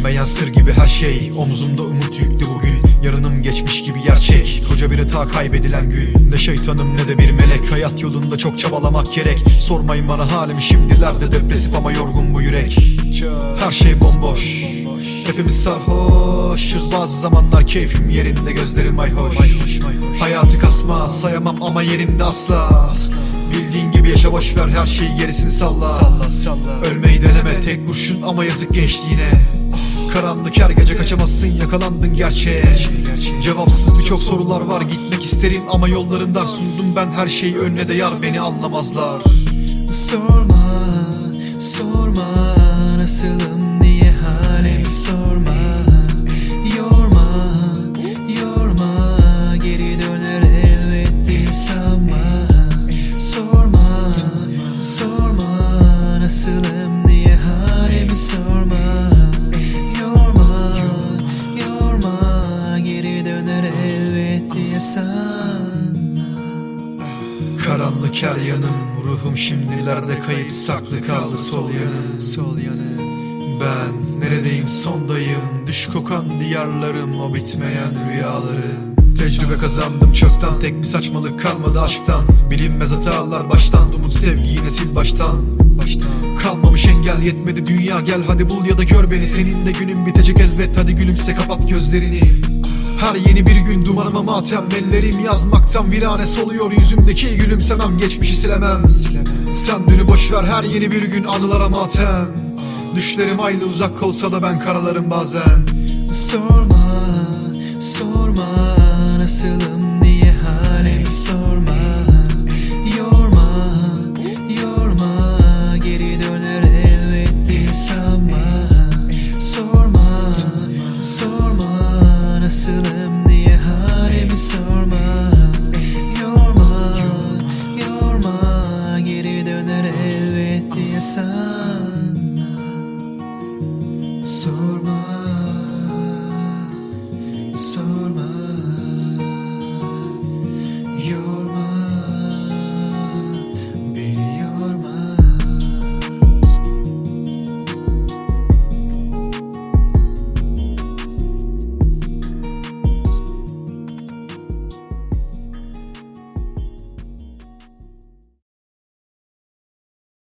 Bilinmeyen sır gibi her şey. Omuzumda umut yüklü bugün. Yarınım geçmiş gibi gerçek. Koca bir hata kaybedilen gün. Ne şeytanım ne de bir melek. Hayat yolunda çok çabalamak gerek. Sormayın bana halimi şimdilerde Depresif ama yorgun bu yürek. Her şey bomboş. Hepimiz sarhoşuz. Bazı zamanlar keyfim yerinde Gözlerim mayhoş. Hayatı kasma sayamam ama yerimde asla. Bildiğin gibi yaşa boş ver her şeyi gerisini salla. Ölmeyi deneme tek kurşun ama yazık gençliğine Karanlık her gece kaçamazsın yakalandın gerçeğe. Cevapsız birçok sorular var gitmek isterim ama yollarım dar Sundum ben her şeyi önüne de yar beni anlamazlar. Sorma, sorma Nasılım diye halimi sorma. Yorma, yorma Geri döner elbet değil sanma. Sorma, sorma Nasılım diye halimi sorma Karanlık her yanım. Ruhum şimdilerde kayıp saklı kaldı sol yanı Sol yanı Ben neredeyim? Sondayım. Düş kokan diyarlarım o bitmeyen rüyaları. Tecrübe kazandım çoktan Tek bir saçmalık kalmadı aşktan. Bilinmez hatalar baştan Umut sevgi yine sil baştan. Baştan. Kalmamış engel yetmedi dünya gel hadi bul ya da gör beni. Seninle günün bitecek elbet hadi gülümse kapat gözlerini her yeni bir gün dumanıma matem Ellerim yazmaktan virane soluyor Yüzümdeki gülümsemem geçmişi silemem. Sen dünü boş ver her yeni bir gün anılara matem. Düşlerim aynı uzak olsa da ben karalarım bazen. Sorma, sorma Nasılım diye halimi sorma Yorma, yorma Geri döner elbet değil sanma. Sorma, sorma Nasılım sorma